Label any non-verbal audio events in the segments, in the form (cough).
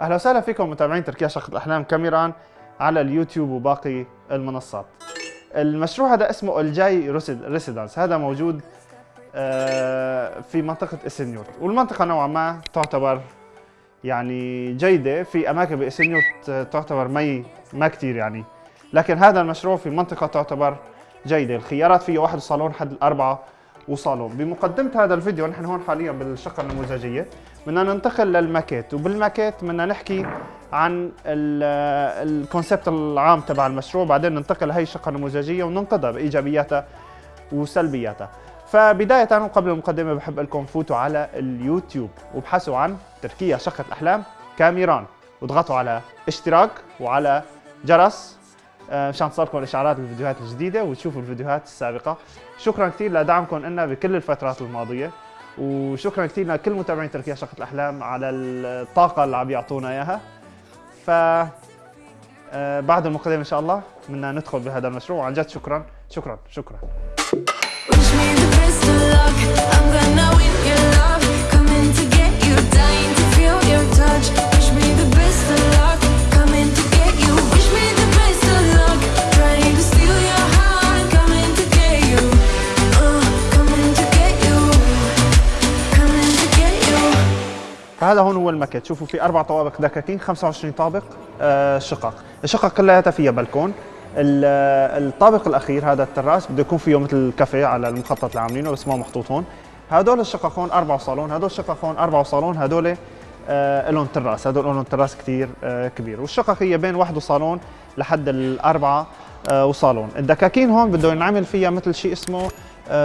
أهلا وسهلا فيكم متابعين تركيا شقة الأحلام كاميران على اليوتيوب وباقي المنصات. المشروع هذا اسمه الجاي Residence، هذا موجود آه، في منطقة إسنيوت، والمنطقة نوعا ما تعتبر يعني جيدة، في أماكن بإسنيوت تعتبر مي ما كثير يعني، لكن هذا المشروع في منطقة تعتبر جيدة، الخيارات فيه واحد صالون حد الأربعة وصالون بمقدمة هذا الفيديو نحن هون حاليا بالشقة النموذجية بدنا ننتقل للماكيت. وبالماكيت بدنا نحكي عن الكونسبت العام تبع المشروع بعدين ننتقل لهي الشقة النموذجية وننقذها بإيجابياتها وسلبياتها. فبداية وقبل المقدمة بحب لكم فوتوا على اليوتيوب وابحثوا عن تركيا شقة الأحلام كاميران. واضغطوا على اشتراك وعلى جرس مشان تصلكم الإشعارات بالفيديوهات الجديدة وتشوفوا الفيديوهات السابقة. شكرا كثير لدعمكم لنا بكل الفترات الماضية. وشكرا كثير لكل متابعين تركيا شقة الأحلام على الطاقة اللي عم يعطونا إياها. ف آه، بعد المقدمة إن شاء الله بدنا ندخل بهذا المشروع. وعن جد شكرا شكرا شكرا. فهذا هون هو الماكيت شوفوا في أربع طوابق دكاكين 25 طابق آه شقق الشقق كلها فيها بلكون الطابق الأخير هذا التراس بده يكون فيه مثل كافيه على المخطط اللي عاملينه بس ما محطوط هون. هدول الشقق هون أربع صالون هدول الشقق هون أربع صالون هدول آه لهم تراس. هدول لهم تراس كثير آه كبير. والشقق هي بين واحد وصالون لحد الأربعة آه وصالون. الدكاكين هون بده ينعمل فيها مثل شيء اسمه آه،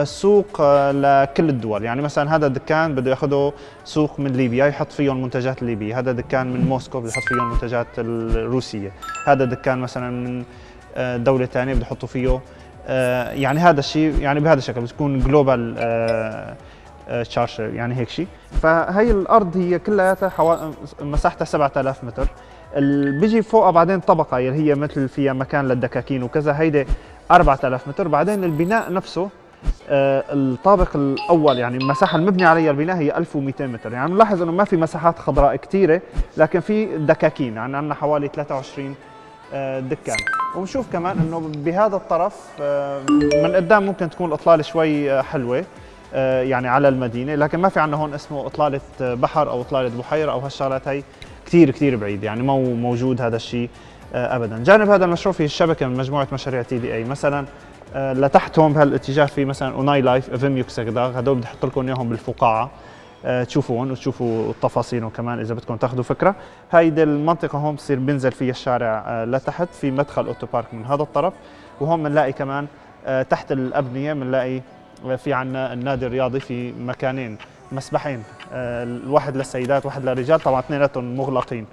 سوق آه، لكل الدول. يعني مثلا هذا الدكان بده ياخذه سوق من ليبيا يحط فيه المنتجات الليبيه هذا دكان من موسكو بده يحط فيه المنتجات الروسية. هذا دكان مثلا من آه، دولة ثانية بده يحطوا فيه يعني هذا الشيء يعني بهذا الشكل بتكون global تشارشر يعني هيك شيء. فهي الأرض هي كلها حوا... مساحتها 7000 متر. بيجي فوقها بعدين طبقة اللي هي مثل فيها مكان للدكاكين وكذا هيدي 4000 متر. بعدين البناء نفسه آه، الطابق الأول يعني المساحة المبني عليها البناء هي 1200 متر. يعني بنلاحظ إنه ما في مساحات خضراء كثيره لكن في دكاكين يعني عندنا حوالي 23 آه، دكان. وبنشوف كمان إنه بهذا الطرف آه، من قدام ممكن تكون الاطلاله شوي حلوة يعني على المدينة لكن ما في عندنا هون اسمه أطلالة بحر أو أطلالة بحيرة أو هالشغلات هي كثير كثير بعيد. يعني مو موجود هذا الشيء ابدا. جانب هذا المشروع في الشبكة من مجموعة مشاريع تي دي إي. مثلا آه، لتحت هون بهالاتجاه في مثلا أوناي لايف افيم يوكسكداغ هدول بدي أحط لكم إياهم بالفقاعة. آه، تشوفون وتشوفوا التفاصيل كمان إذا بدكم تأخذوا فكرة. هيدي المنطقة هون بصير بنزل فيها الشارع آه، لتحت في مدخل otopark من هذا الطرف. وهون بنلاقي كمان تحت الأبنية بنلاقي في عندنا النادي الرياضي في مكانين مسبحين. الواحد للسيدات واحد للرجال طبعا اثنيناتهم مغلقين.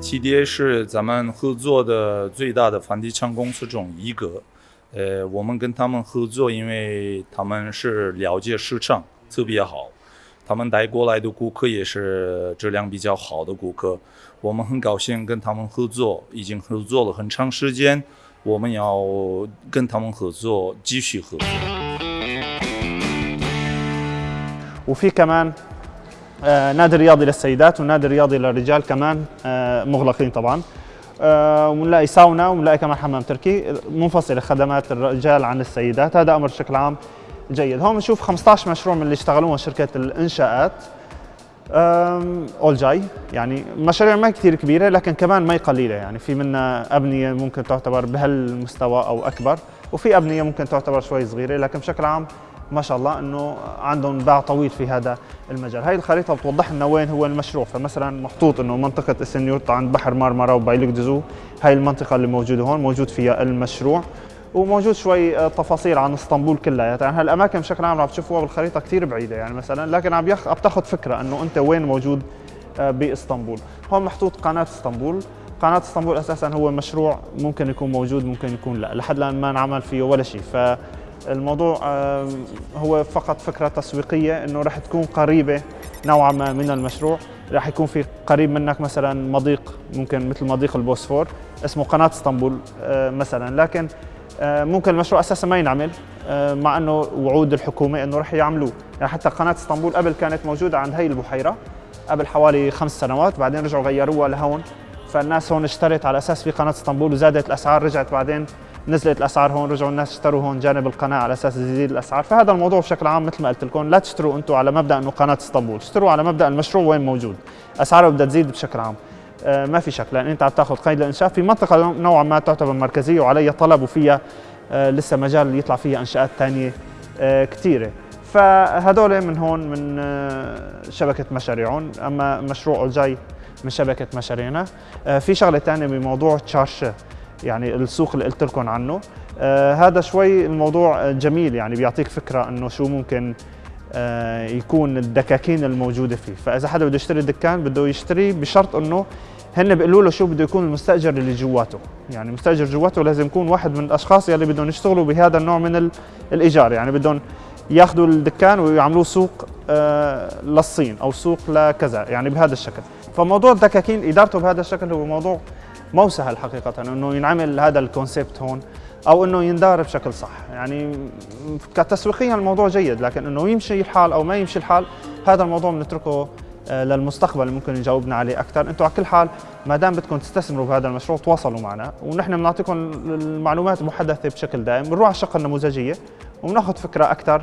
TDA 是咱们合作的最大的房地产公司中一个。呃，我们跟他们合作，因为他们是了解市场特别好，他们带过来的顾客也是质量比较好的顾客。我们很高兴跟他们合作，已经合作了很长时间，我们要跟他们合作，继续合作。وفي كمان آه، نادي رياضي للسيدات ونادي رياضي للرجال كمان آه، مغلقين طبعا. آه، ونلاقي ساونا ونلاقي كمان حمام تركي. منفصله خدمات الرجال عن السيدات. هذا أمر بشكل عام جيد. هون بنشوف 15 مشروع من اللي اشتغلوهم شركة الإنشاءات. اول جاي. يعني مشاريع ما كثير كبيرة لكن كمان ما قليلة. يعني في منا أبنية ممكن تعتبر بهالمستوى أو أكبر وفي أبنية ممكن تعتبر شوي صغيرة. لكن بشكل عام ما شاء الله إنه عندهم باع طويل في هذا المجال. هاي الخريطة بتوضح لنا وين هو المشروع. فمثلا محطوط إنه منطقة اسنيوت عند بحر مارمارا وبايلوك دزو هاي المنطقة اللي موجودة هون موجود فيها المشروع. وموجود شوي آه، تفاصيل عن إسطنبول كلها. يعني هالاماكن بشكل عام عم تشوفوها بالخريطة كثير بعيدة يعني مثلا. لكن عم يخ... عم تاخذ فكرة إنه أنت وين موجود آه، بإسطنبول. هون محطوط قناة إسطنبول. قناة إسطنبول أساسا هو مشروع ممكن يكون موجود ممكن يكون لا. لحد الآن ما انعمل فيه ولا شيء. ف الموضوع هو فقط فكرة تسويقية إنه رح تكون قريبة نوعا ما من المشروع. رح يكون في قريب منك مثلا مضيق ممكن مثل مضيق البوسفور اسمه قناة اسطنبول مثلا. لكن ممكن المشروع أساسا ما ينعمل مع إنه وعود الحكومة إنه رح يعملوه. يعني حتى قناة اسطنبول قبل كانت موجودة عند هي البحيرة قبل حوالي خمس سنوات بعدين رجعوا غيروها لهون. فالناس هون اشترت على أساس في قناة اسطنبول وزادت الأسعار رجعت بعدين نزلت الأسعار هون رجعوا الناس اشتروا هون جانب القناة على أساس تزيد الأسعار. فهذا الموضوع بشكل عام مثل ما قلت لكم لا تشتروا أنتم على مبدأ إنه قناة اسطنبول اشتروا على مبدأ المشروع وين موجود. أسعاره بدها تزيد بشكل عام. آه، ما في شك لأن أنت عم تاخذ قيد الإنشاء في منطقة نوعا ما تعتبر مركزية وعليها طلب وفيها آه، لسه مجال يطلع فيها إنشاءات ثانية كثيره فهدول من هون من آه، شبكة مشاريعهم. أما مشروع جاي من شبكة مشاريعنا. في شغلة ثانية بموضوع تشارشة. يعني السوق اللي قلت لكم عنه. آه هذا شوي الموضوع جميل يعني بيعطيك فكرة إنه شو ممكن آه يكون الدكاكين الموجودة فيه. فإذا حدا بده يشتري دكان بده يشتري بشرط إنه هن بيقولوا له شو بده يكون المستأجر اللي جواته. يعني المستاجر جواته لازم يكون واحد من الأشخاص يلي بدهم يشتغلوا بهذا النوع من الإيجار. يعني بدهم ياخذوا الدكان ويعملوه سوق آه للصين أو سوق لكذا يعني بهذا الشكل. فموضوع الدكاكين إدارته بهذا الشكل هو موضوع مو سهل حقيقة إنه ينعمل هذا الكونسيبت هون أو إنه يندار بشكل صح. يعني كتسويقيا الموضوع جيد لكن إنه يمشي الحال أو ما يمشي الحال هذا الموضوع بنتركه آه، للمستقبل ممكن يجاوبنا عليه أكثر. أنتم على كل حال ما دام بدكم تستثمروا بهذا المشروع تواصلوا معنا ونحن بنعطيكم المعلومات محدثه بشكل دائم. بنروح على الشقة النموذجية وبناخذ فكرة أكثر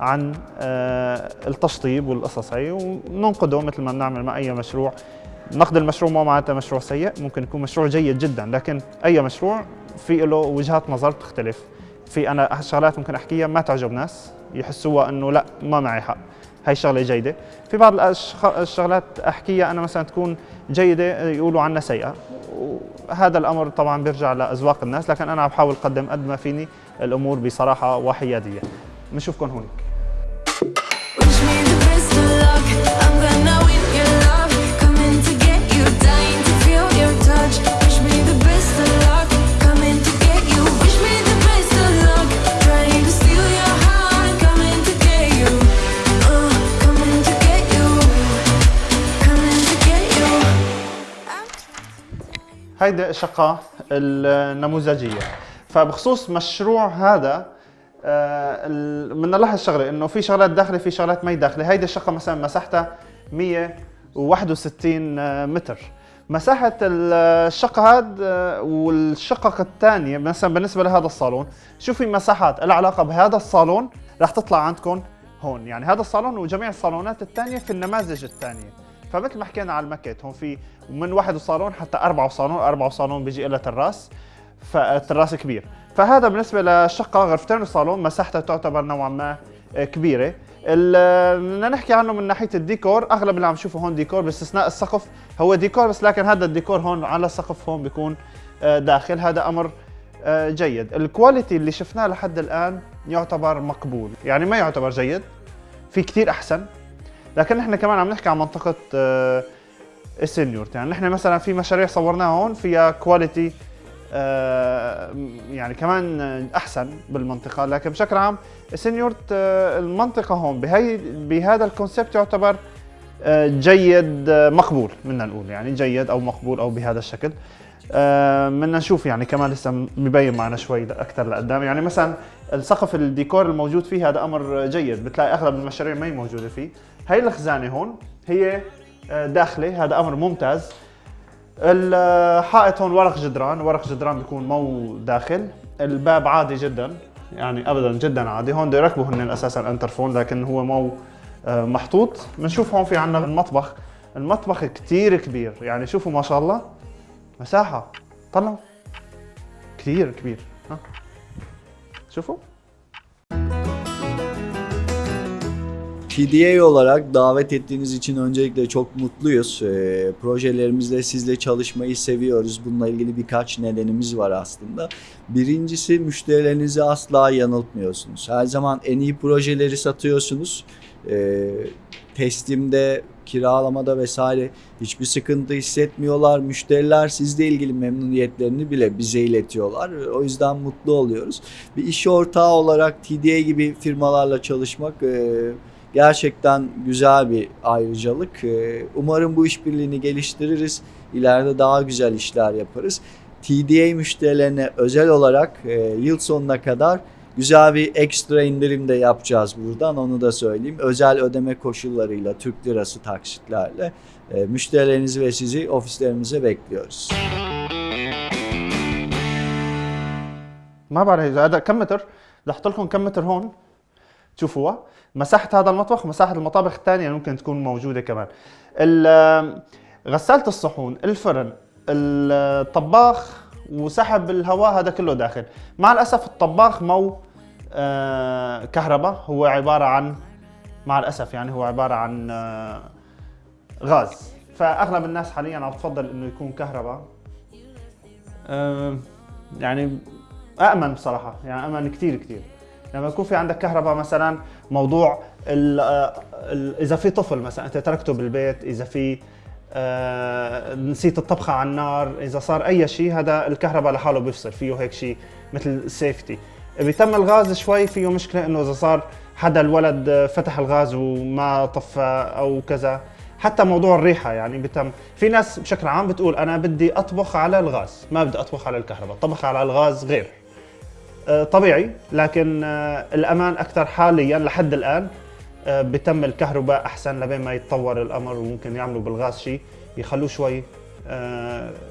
عن آه، التشطيب والقصص هي وننقده مثل ما بنعمل مع أي مشروع نقد المشروع ما معناته مشروع سيء ممكن يكون مشروع جيد جدا لكن أي مشروع في له وجهات نظر تختلف. في أنا شغلات ممكن أحكيها ما تعجب ناس يحسوها إنه لا ما معي حق. هي شغلة جيدة. في بعض الشغلات أحكيها أنا مثلا تكون جيدة يقولوا عنها سيئة. وهذا الأمر طبعا بيرجع لأذواق الناس لكن أنا عم بحاول اقدم قد ما فيني الأمور بصراحة وحياديه بنشوفكم هونيك هيدي الشقة النموذجية. فبخصوص مشروع هذا بدنا نلاحظ شغلة إنه في شغلات داخلة في شغلات ما داخلة. هيدي الشقة مثلا مساحتها 161 متر. مساحة الشقة هاد والشقق الثانية مثلا بالنسبة لهذا الصالون شو في مساحات لها علاقة بهذا الصالون رح تطلع عندكم هون. يعني هذا الصالون وجميع الصالونات الثانية في النماذج الثانية. فمثل ما حكينا على الماكيت هون في من واحد صالون حتى أربعة صالون أربعة صالون بيجي لها تراس فالتراس كبير. فهذا بالنسبة للشقة غرفتين وصالون مساحتها تعتبر نوعا ما كبيرة. بدنا نحكي عنه من ناحية الديكور. أغلب اللي عم نشوفه هون ديكور باستثناء السقف. هو ديكور بس لكن هذا الديكور هون على السقف هون بيكون آه، داخل. هذا أمر آه، جيد. ال quality اللي شفناه لحد الآن يعتبر مقبول. يعني ما يعتبر جيد في كثير أحسن. لكن نحن كمان عم نحكي عن منطقة السينيورت يعني نحن مثلا في مشاريع صورناها هون فيها quality آه، يعني كمان أحسن بالمنطقة. لكن بشكل عام السينيورت آه، المنطقة هون بهي بهذا ال concept يعتبر آه، جيد مقبول بدنا نقول. يعني جيد أو مقبول أو بهذا الشكل. بدنا نشوف يعني كمان لسه ببين معنا شوي أكثر لقدام. يعني مثلا السقف الديكور الموجود فيه هذا أمر جيد. بتلاقي أغلب المشاريع ما هي موجودة فيه. هي الخزانة هون هي داخلة. هذا أمر ممتاز. الحائط هون ورق جدران. ورق جدران بيكون مو داخل. الباب عادي جدا. يعني ابدا جدا عادي. هون بده يركبوا هن أساسا انترفون لكن هو مو آه، محطوط. بنشوف هون في عندنا المطبخ. المطبخ كثير كبير. يعني شوفوا ما شاء الله. مساحة. طلعوا. كثير كبير. ها. شوفوا PDA olarak davet ettiğiniz için öncelikle çok mutluyuz. E, projelerimizde sizle çalışmayı seviyoruz. Bununla ilgili birkaç nedenimiz var aslında. Birincisi müşterilerinizi asla yanıltmıyorsunuz. Her zaman en iyi projeleri satıyorsunuz. E, teslimde, kiralamada vesaire hiçbir sıkıntı hissetmiyorlar. Müşteriler sizle ilgili memnuniyetlerini bile bize iletiyorlar. O yüzden mutlu oluyoruz. Bir iş ortağı olarak TDA gibi firmalarla çalışmak e, gerçekten güzel bir ayrıcalık. Ee, umarım bu işbirliğini geliştiririz. İleride daha güzel işler yaparız. TDA müşterilerine özel olarak e, yıl sonuna kadar Güzel bir ekstra indirim de yapacağız buradan onu da söyleyeyim. Özel ödeme koşullarıyla Türk lirası taksitlerle e, müşterilerinizi ve sizi ofislerimize bekliyoruz. ما بعرف اذا هذا كم متر بدي احط لكم كم متر هون تشوفوها مساحه هذا المطبخ ومساحه المطابخ الثانيه ممكن تكون موجوده كمان ال- غسالة الصحون الفرن الطباخ وسحب الهواء هذا كله داخل. مع الأسف الطباخ مو آه، كهرباء هو عبارة عن مع الأسف يعني هو عبارة عن آه، غاز. فأغلب الناس حاليا عم تفضل إنه يكون كهرباء. آه، يعني امن بصراحة يعني امن كثير كثير لما يكون في عندك كهرباء مثلا موضوع ال ال إذا في طفل مثلا أنت تركته بالبيت إذا في آه نسيت الطبخة على النار. إذا صار أي شيء هذا الكهرباء لحاله بيفصل فيه هيك شيء مثل سيفتي بيتم الغاز شوي فيه مشكلة إنه إذا صار حدا الولد فتح الغاز وما طفى أو كذا. حتى موضوع الريحة يعني بتم في ناس بشكل عام بتقول أنا بدي أطبخ على الغاز ما بدي أطبخ على الكهرباء الطبخ على الغاز غير. آه، طبيعي لكن آه، الأمان أكثر حاليا لحد الآن. بتم الكهرباء أحسن لبين ما يتطور الامر وممكن يعملوا بالغاز شيء يخلوه شوي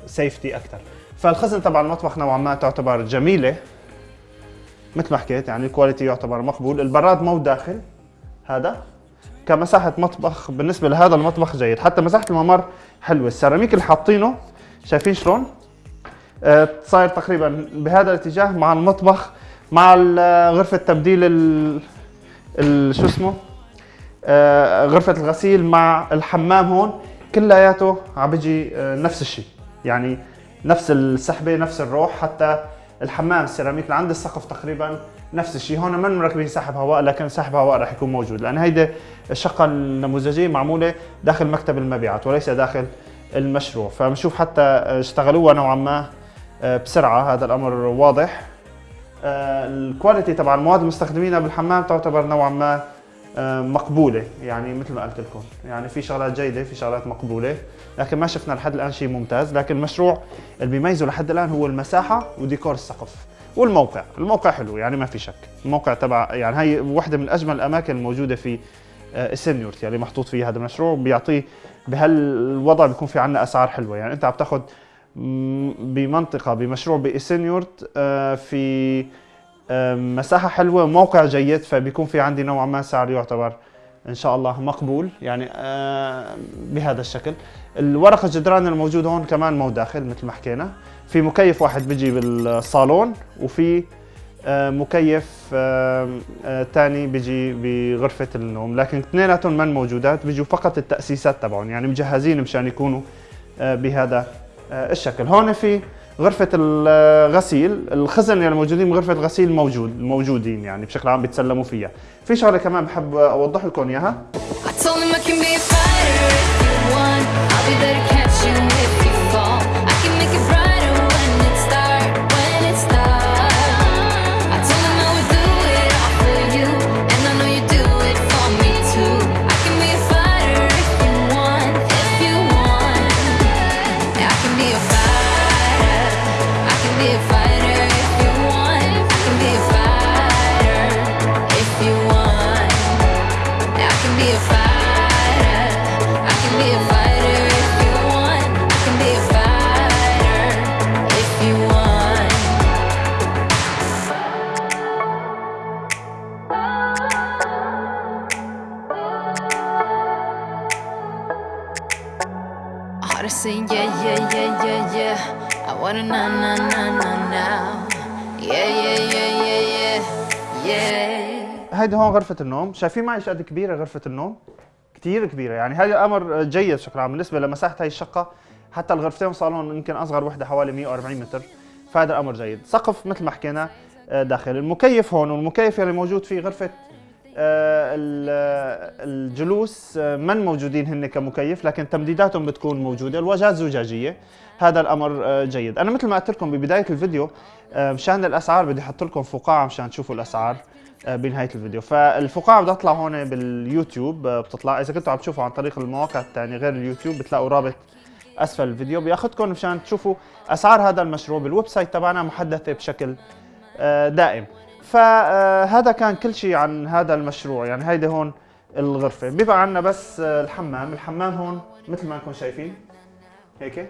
safety أكثر فالخزن تبع المطبخ نوعا ما تعتبر جميلة. مثل ما حكيت يعني ال quality يعتبر مقبول. البراد مو داخل هذا كمساحة مطبخ بالنسبة لهذا المطبخ جيد. حتى مساحة الممر حلوة. السيراميك اللي حاطينه شايفين شلون؟ آه، صاير تقريبا بهذا الاتجاه مع المطبخ مع غرفة تبديل ال شو اسمه؟ آه، غرفة الغسيل مع الحمام هون كلياته عم بيجي آه، نفس الشيء يعني نفس السحبة نفس الروح حتى الحمام السيراميك اللي عند السقف تقريبا نفس الشيء هون ما مركبين سحب هواء لكن سحب هواء راح يكون موجود. لأن هيدي الشقة النموذجية معمولة داخل مكتب المبيعات وليس داخل المشروع. فبنشوف حتى اشتغلوها نوعا ما آه، بسرعة. هذا الأمر واضح. آه، الكواليتي تبع المواد المستخدمينها بالحمام تعتبر نوعا ما آه، مقبولة يعني مثل ما قلت لكم. يعني في شغلات جيدة في شغلات مقبولة. لكن ما شفنا لحد الآن شيء ممتاز. لكن المشروع اللي بيميزه لحد الآن هو المساحة وديكور السقف والموقع. الموقع حلو يعني ما في شك. الموقع تبع يعني هي واحدة من أجمل الأماكن الموجودة في آه، السينيورتي اللي محطوط فيه هذا المشروع. بيعطيه بهالوضع بيكون في عندنا أسعار حلوة. يعني أنت عم تاخذ بمنطقة بمشروع بإسينيورت آه، في آه، مساحة حلوة موقع جيد فبيكون في عندي نوعا ما سعر يعتبر إن شاء الله مقبول يعني بهذا الشكل. الورق الجدران الموجود هون كمان مو داخل مثل ما حكينا. في مكيف واحد بيجي بالصالون وفي مكيف تاني بيجي بغرفة النوم. لكن اثنيناتهم من موجودات بيجوا فقط التأسيسات تبعهم يعني مجهزين مشان يكونوا بهذا الشكل. هون في غرفة الغسيل الخزن اللي موجودين بغرفة الغسيل موجود موجودين يعني بشكل عام بيتسلموا فيها. في شغلة كمان بحب أوضح لكم إياها. Say yeah, yeah, yeah, yeah, yeah. I wanna na na na na now. Yeah, yeah, yeah, yeah, yeah, yeah. هيدي هون غرفة النوم، شايفين معي قد كبيرة غرفة النوم؟ كثير كبيرة، يعني هذا أمر جيد عام بالنسبة لمساحة هاي الشقة، حتى الغرفتين صالون يمكن أصغر وحدة حوالي 140 متر، فهذا الأمر جيد، سقف مثل ما حكينا آه، داخل، المكيف هون والمكيف اللي موجود في غرفة الجلوس آه، من موجودين هن كمكيف؟ لكن تمديداتهم بتكون موجودة. الواجهات زجاجية هذا الأمر آه، جيد. أنا مثل ما قلت لكم ببداية الفيديو آه، مشان الأسعار بدي أحط لكم فقاعة مشان تشوفوا الأسعار آه، بنهاية الفيديو. فالفقاعة بدها تطلع هون باليوتيوب آه، بتطلع. إذا كنتوا عم تشوفوا عن طريق المواقع الثانية غير اليوتيوب بتلاقوا رابط أسفل الفيديو. بياخذكم مشان تشوفوا أسعار هذا المشروع بال website تبعنا محدثة بشكل آه، دائم. فهذا كان كل شيء عن هذا المشروع. يعني هيدي هون الغرفة. بيبقى عندنا بس آه، الحمام الحمام هون مثل ما انكم شايفين هيك؟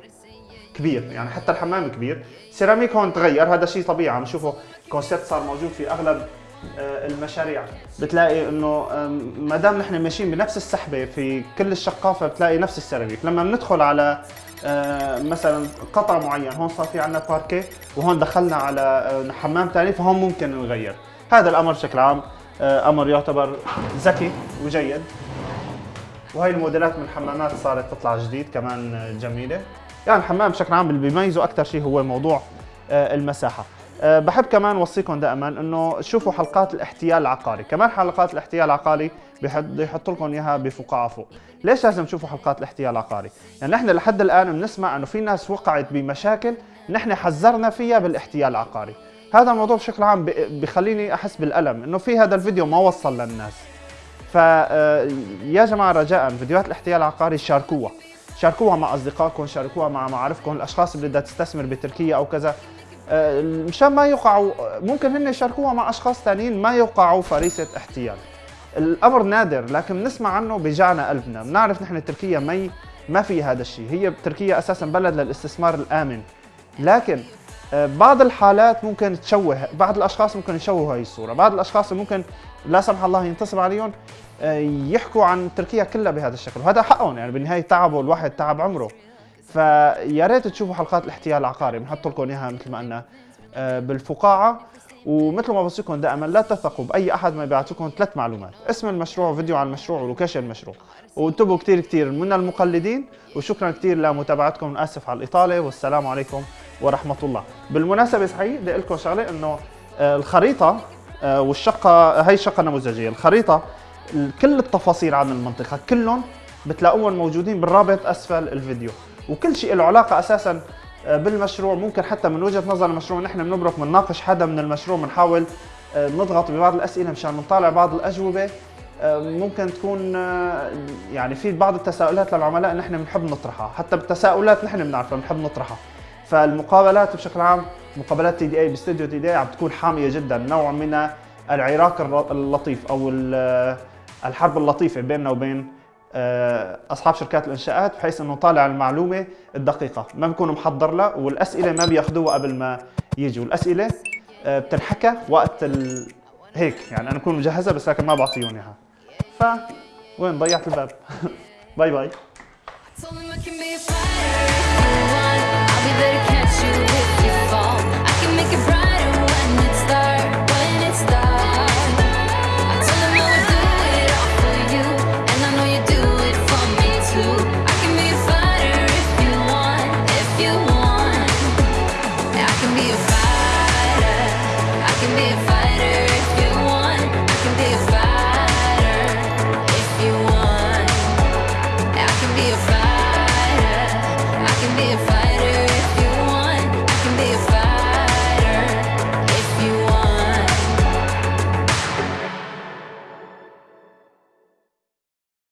كبير. يعني حتى الحمام كبير. سيراميك هون تغير. هذا شيء طبيعي. عم نشوفه كونسيبت صار موجود في أغلب آه، المشاريع. بتلاقي إنه ما دام نحن ماشيين بنفس السحبة في كل الشقافة بتلاقي نفس السيراميك. لما بندخل على مثلا قطع معين هون صار في عندنا باركيه وهون دخلنا على آه، حمام ثاني فهون ممكن نغير. هذا الأمر بشكل عام آه، أمر يعتبر ذكي وجيد. وهي الموديلات من الحمامات صارت تطلع جديد كمان آه، جميلة. يعني الحمام بشكل عام اللي بيميزه أكثر شيء هو موضوع آه، المساحة. بحب كمان اوصيكم دائما إنه شوفوا حلقات الاحتيال العقاري. كمان حلقات الاحتيال العقاري بيحط يحط لكم إياها بفقاعة فوق. ليش لازم تشوفوا حلقات الاحتيال العقاري؟ يعني نحن لحد الآن بنسمع إنه في ناس وقعت بمشاكل نحن حذرنا فيها بالاحتيال العقاري. هذا الموضوع بشكل عام بخليني أحس بالألم إنه في هذا الفيديو ما وصل للناس. فيا جماعة رجاء فيديوهات الاحتيال العقاري شاركوها. شاركوها مع أصدقائكم شاركوها مع معارفكم. الأشخاص اللي بدها تستثمر بتركيا أو كذا مشان ما يوقعوا ممكن هن يشاركوها مع أشخاص ثانيين ما يوقعوا فريسه احتيال. الأمر نادر لكن بنسمع عنه بيجعنا قلبنا. بنعرف نحن تركيا ما ما في هذا الشيء. هي تركيا أساسا بلد للاستثمار الآمن. لكن آه، بعض الحالات ممكن تشوه بعض الأشخاص ممكن يشوهوا هاي الصورة. بعض الأشخاص ممكن لا سمح الله ينتصب عليهم آه، يحكوا عن تركيا كلها بهذا الشكل. وهذا حقهم يعني بالنهايه تعبوا الواحد تعب عمره. فيا ريت تشوفوا حلقات الاحتيال العقاري بنحط لكم إياها مثل ما قلنا آه، بالفقاعة. ومثل ما بوصيكم دائما لا تثقوا بأي أحد ما لكم ثلاث معلومات اسم المشروع فيديو عن المشروع ولوكيشن المشروع. وانتبهوا كثير كثير من المقلدين وشكرا كثير لمتابعتكم آسف على الإطالة والسلام عليكم ورحمة الله. بالمناسبة صحيح بدي أقول لكم شغلة إنه آه، الخريطة آه، والشقة هي شقه نموذجيه الخريطة ال- كل التفاصيل عن المنطقة كلهم بتلاقوهم موجودين بالرابط أسفل الفيديو. وكل شيء له علاقة أساسا آه، بالمشروع. ممكن حتى من وجهة نظر المشروع نحن بنبرك بنناقش حدا من المشروع بنحاول آه، نضغط ببعض الأسئلة مشان نطالع بعض الأجوبة. آه، ممكن تكون يعني في بعض التساؤلات للعملاء نحن بنحب نطرحها. حتى بالتساؤلات نحن بنعرفها بنحب نطرحها. فالمقابلات بشكل عام مقابلات تي دي أي باستديو تي دي أي عم تكون حامية جدا. نوع من العراك اللطيف أو ال- الحرب اللطيفة بيننا وبين أصحاب شركات الإنشاءات بحيث إنه طالع المعلومة الدقيقة. ما بكون محضر لها والأسئلة ما بيأخذوها قبل ما يجوا الاسئله آه، بتنحكى وقت ال... هيك يعني أنا بكون مجهزها بس لكن ما بعطيهم إياها. ف وين ضيعت الباب؟ (laughs) باي باي.